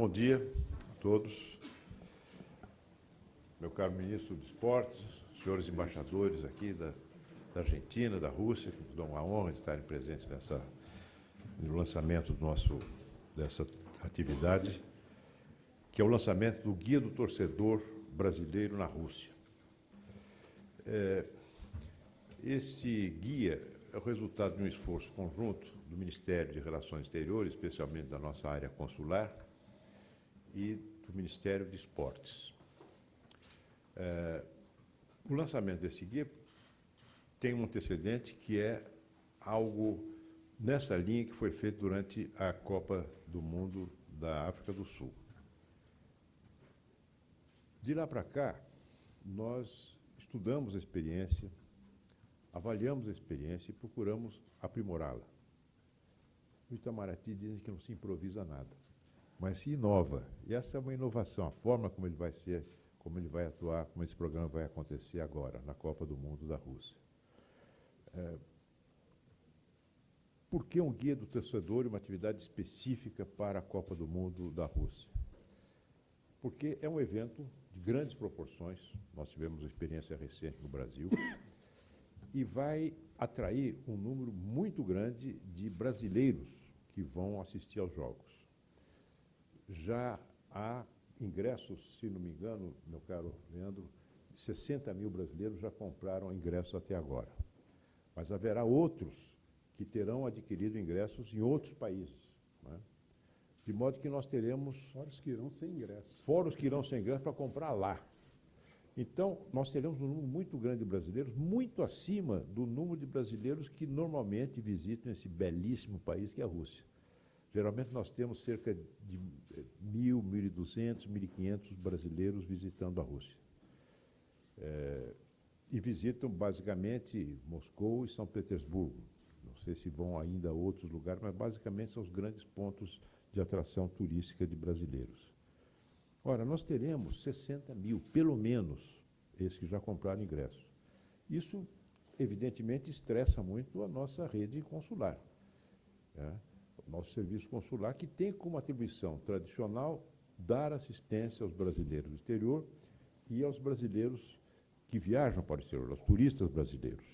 Bom dia a todos. Meu caro ministro de Esportes, senhores embaixadores aqui da, da Argentina, da Rússia, que nos dão a honra de estarem presentes nessa, no lançamento do nosso, dessa atividade, que é o lançamento do Guia do Torcedor Brasileiro na Rússia. É, este guia é o resultado de um esforço conjunto do Ministério de Relações Exteriores, especialmente da nossa área consular, e do Ministério de Esportes. É, o lançamento desse guia tem um antecedente que é algo nessa linha que foi feito durante a Copa do Mundo da África do Sul. De lá para cá, nós estudamos a experiência, avaliamos a experiência e procuramos aprimorá-la. O Itamaraty diz que não se improvisa nada mas se inova. E essa é uma inovação, a forma como ele vai ser, como ele vai atuar, como esse programa vai acontecer agora, na Copa do Mundo da Rússia. É, por que um guia do torcedor e uma atividade específica para a Copa do Mundo da Rússia? Porque é um evento de grandes proporções, nós tivemos uma experiência recente no Brasil, e vai atrair um número muito grande de brasileiros que vão assistir aos Jogos já há ingressos, se não me engano, meu caro Leandro, 60 mil brasileiros já compraram ingressos até agora. Mas haverá outros que terão adquirido ingressos em outros países. Né? De modo que nós teremos... Fora os que irão sem ingressos. Fora os que irão sem ingressos para comprar lá. Então, nós teremos um número muito grande de brasileiros, muito acima do número de brasileiros que normalmente visitam esse belíssimo país que é a Rússia. Geralmente nós temos cerca de 1.000, 1.200, 1.500 brasileiros visitando a Rússia. É, e visitam basicamente Moscou e São Petersburgo. Não sei se vão ainda a outros lugares, mas basicamente são os grandes pontos de atração turística de brasileiros. Ora, nós teremos 60 mil, pelo menos, esses que já compraram ingressos. Isso, evidentemente, estressa muito a nossa rede consular. Né? Nosso serviço consular, que tem como atribuição tradicional dar assistência aos brasileiros do exterior e aos brasileiros que viajam para o exterior, aos turistas brasileiros,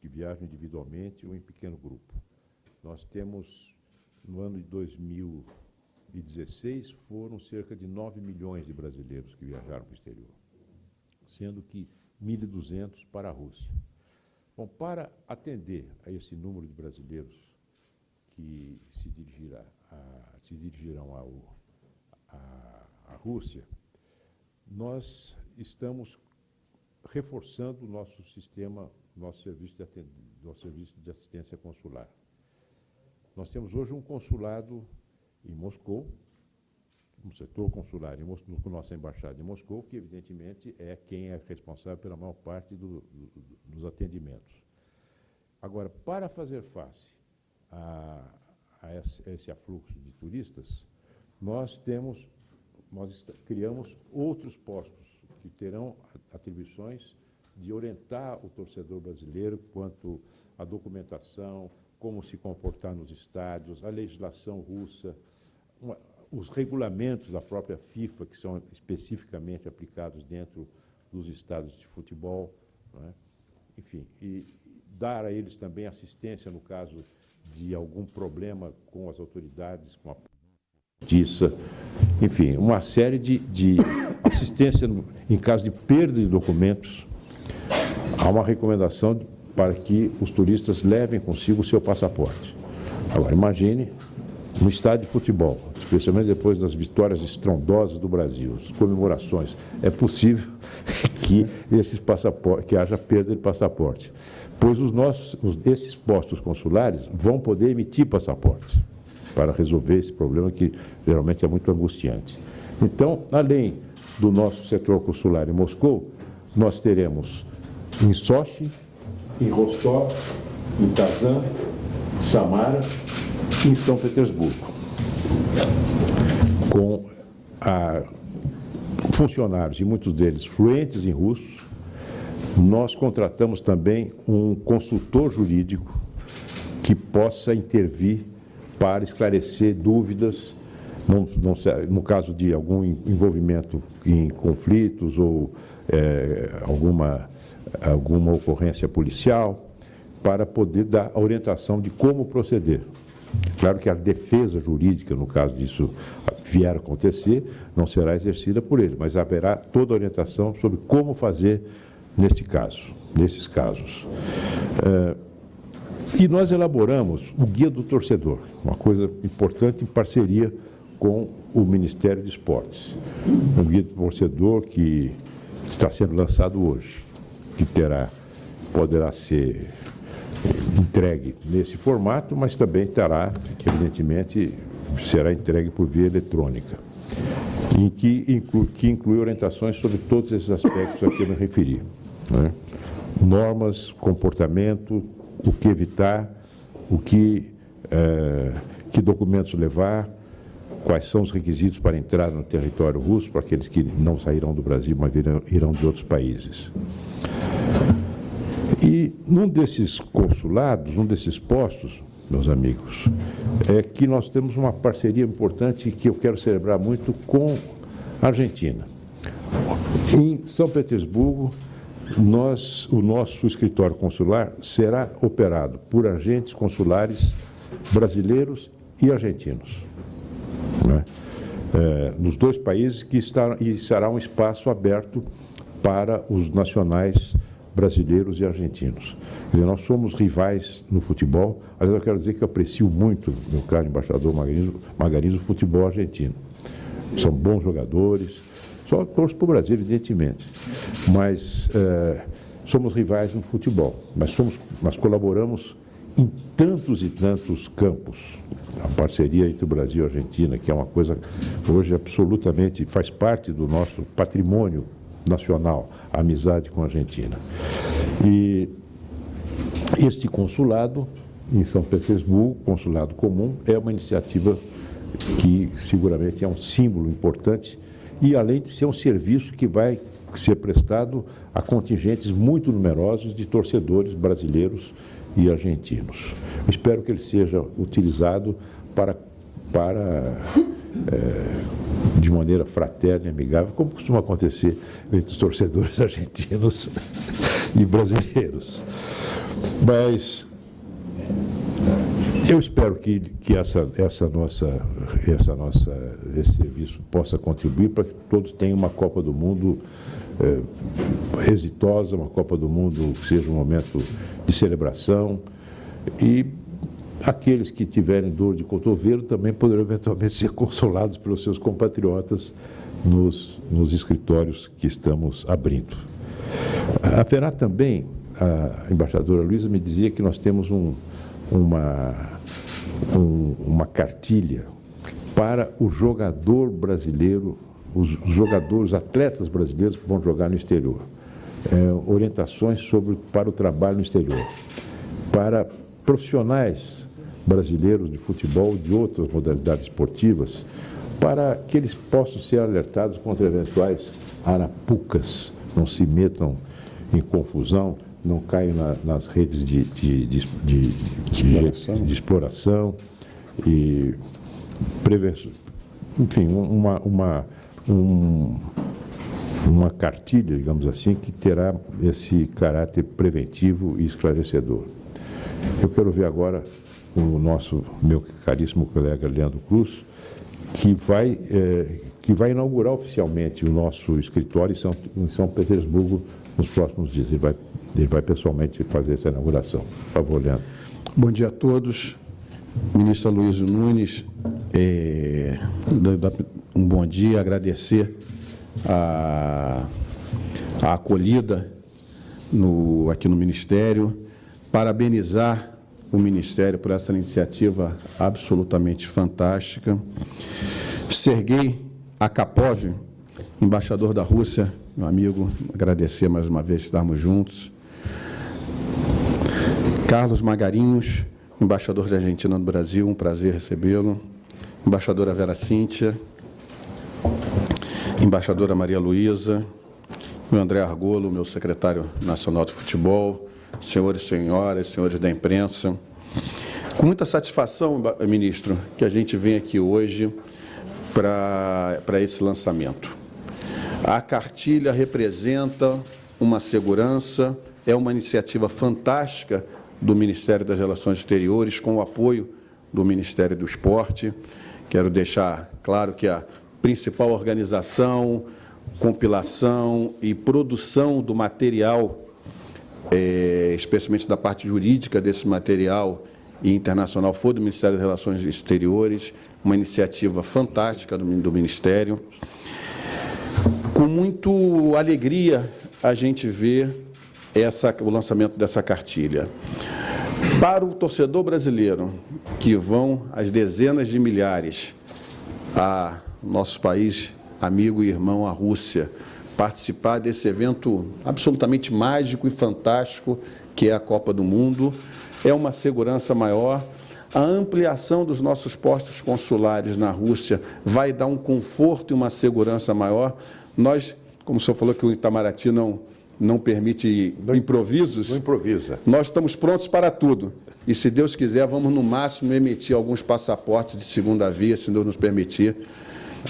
que viajam individualmente ou em pequeno grupo. Nós temos, no ano de 2016, foram cerca de 9 milhões de brasileiros que viajaram para o exterior, sendo que 1.200 para a Rússia. Bom, para atender a esse número de brasileiros que se, dirigirá a, se dirigirão a Rússia, nós estamos reforçando o nosso sistema, nosso serviço, de nosso serviço de assistência consular. Nós temos hoje um consulado em Moscou, um setor consular em Moscou, com nossa embaixada em Moscou, que evidentemente é quem é responsável pela maior parte do, do, dos atendimentos. Agora, para fazer face a, a esse, afluxo de turistas, nós temos, nós criamos outros postos que terão atribuições de orientar o torcedor brasileiro quanto à documentação, como se comportar nos estádios, a legislação russa, uma, os regulamentos da própria FIFA, que são especificamente aplicados dentro dos estádios de futebol, é? enfim, e dar a eles também assistência no caso de algum problema com as autoridades, com a justiça, enfim, uma série de, de assistência em caso de perda de documentos. Há uma recomendação para que os turistas levem consigo o seu passaporte. Agora, imagine no estádio de futebol, especialmente depois das vitórias estrondosas do Brasil, as comemorações, é possível que esses passaportes, que haja perda de passaporte pois os nossos, os, esses postos consulares vão poder emitir passaportes para resolver esse problema que geralmente é muito angustiante. Então, além do nosso setor consular em Moscou, nós teremos em Sochi, em Rostov, em Kazan, Samara e em São Petersburgo, com a, funcionários, e muitos deles fluentes em russo, nós contratamos também um consultor jurídico que possa intervir para esclarecer dúvidas não, não, no caso de algum envolvimento em conflitos ou é, alguma, alguma ocorrência policial, para poder dar a orientação de como proceder. Claro que a defesa jurídica, no caso disso vier a acontecer, não será exercida por ele, mas haverá toda a orientação sobre como fazer neste caso, nesses casos. É, e nós elaboramos o Guia do Torcedor, uma coisa importante em parceria com o Ministério de Esportes. Um Guia do Torcedor que está sendo lançado hoje, que terá, poderá ser entregue nesse formato, mas também terá, evidentemente, será entregue por via eletrônica, em que inclui, que inclui orientações sobre todos esses aspectos a que eu me referi. Né? Normas, comportamento, o que evitar, o que, é, que documentos levar, quais são os requisitos para entrar no território russo, para aqueles que não sairão do Brasil, mas irão, irão de outros países. E num desses consulados, num desses postos, meus amigos, é que nós temos uma parceria importante que eu quero celebrar muito com a Argentina. Em São Petersburgo, nós, o nosso escritório consular será operado por agentes consulares brasileiros e argentinos. Né? É, nos dois países que está, e será um espaço aberto para os nacionais brasileiros e argentinos. Dizer, nós somos rivais no futebol, mas eu quero dizer que aprecio muito, meu caro embaixador Margarino, Margarino o futebol argentino. São bons jogadores, só torço para o Brasil, evidentemente, mas é, somos rivais no futebol, mas, somos, mas colaboramos em tantos e tantos campos. A parceria entre o Brasil e a Argentina, que é uma coisa hoje absolutamente faz parte do nosso patrimônio nacional, a amizade com a Argentina. E este consulado em São Petersburgo, consulado comum, é uma iniciativa que seguramente é um símbolo importante e além de ser um serviço que vai ser prestado a contingentes muito numerosos de torcedores brasileiros e argentinos. Espero que ele seja utilizado para, para é, de maneira fraterna e amigável, como costuma acontecer entre os torcedores argentinos e brasileiros. Mas eu espero que, que essa, essa nossa, essa nossa, esse serviço possa contribuir para que todos tenham uma Copa do Mundo é, exitosa, uma Copa do Mundo que seja um momento de celebração e aqueles que tiverem dor de cotovelo também poderão eventualmente ser consolados pelos seus compatriotas nos, nos escritórios que estamos abrindo. Haverá também, a embaixadora Luiza me dizia que nós temos um, uma, um, uma cartilha para o jogador brasileiro, os jogadores, atletas brasileiros que vão jogar no exterior. É, orientações sobre, para o trabalho no exterior. Para profissionais brasileiros de futebol, de outras modalidades esportivas, para que eles possam ser alertados contra eventuais arapucas, não se metam em confusão, não caiam na, nas redes de, de, de, de exploração. e prevenção. Enfim, uma, uma, um, uma cartilha, digamos assim, que terá esse caráter preventivo e esclarecedor. Eu quero ver agora o nosso, meu caríssimo colega Leandro Cruz, que vai, é, que vai inaugurar oficialmente o nosso escritório em São, em São Petersburgo nos próximos dias. Ele vai, ele vai pessoalmente fazer essa inauguração. Por favor, Leandro. Bom dia a todos. Ministro Luiz Nunes, é, um bom dia, agradecer a, a acolhida no, aqui no Ministério, parabenizar o Ministério por essa iniciativa absolutamente fantástica. Sergei Akapov, embaixador da Rússia, meu amigo, agradecer mais uma vez estarmos juntos. Carlos Magarinhos, embaixador da Argentina no Brasil, um prazer recebê-lo. Embaixadora Vera Cíntia, embaixadora Maria Luísa, o André Argolo, meu secretário nacional de futebol, senhores senhoras, senhores da imprensa. Com muita satisfação, ministro, que a gente vem aqui hoje para esse lançamento. A cartilha representa uma segurança, é uma iniciativa fantástica do Ministério das Relações Exteriores, com o apoio do Ministério do Esporte. Quero deixar claro que a principal organização, compilação e produção do material, é, especialmente da parte jurídica desse material e internacional, foi do Ministério das Relações Exteriores, uma iniciativa fantástica do, do Ministério. Com muito alegria, a gente vê essa, o lançamento dessa cartilha. Para o torcedor brasileiro, que vão as dezenas de milhares a nosso país amigo e irmão, a Rússia, participar desse evento absolutamente mágico e fantástico que é a Copa do Mundo, é uma segurança maior. A ampliação dos nossos postos consulares na Rússia vai dar um conforto e uma segurança maior. Nós, como o senhor falou que o Itamaraty não, não permite não, improvisos. Não improvisa. Nós estamos prontos para tudo. E se Deus quiser, vamos no máximo emitir alguns passaportes de segunda via, se Deus nos permitir,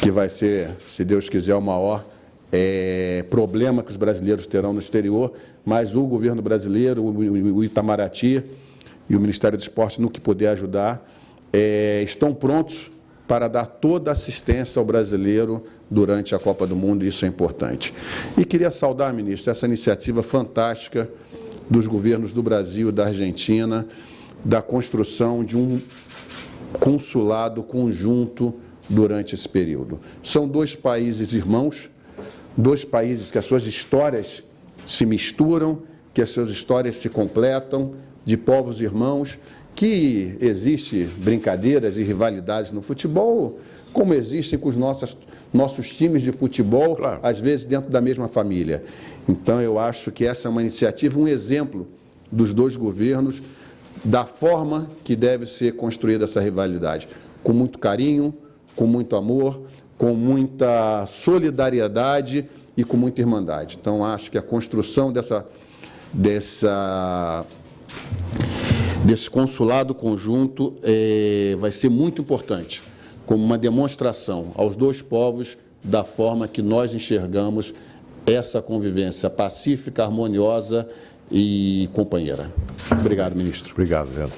que vai ser, se Deus quiser, o maior é, problema que os brasileiros terão no exterior, mas o governo brasileiro, o, Itamaraty e o Ministério do Esporte, no que puder ajudar, é, estão prontos para dar toda a assistência ao brasileiro durante a Copa do Mundo, e isso é importante. E queria saudar, ministro, essa iniciativa fantástica dos governos do Brasil e da Argentina, da construção de um consulado conjunto durante esse período. São dois países irmãos, dois países que as suas histórias se misturam, que as suas histórias se completam, de povos irmãos, que existe brincadeiras e rivalidades no futebol, como existem com os nossos, nossos times de futebol, claro. às vezes dentro da mesma família. Então, eu acho que essa é uma iniciativa, um exemplo dos dois governos, da forma que deve ser construída essa rivalidade, com muito carinho, com muito amor, com muita solidariedade e com muita irmandade. Então, acho que a construção dessa, dessa, desse consulado conjunto é, vai ser muito importante, como uma demonstração aos dois povos da forma que nós enxergamos essa convivência pacífica, harmoniosa e companheira. Obrigado, ministro. Obrigado, Leandro.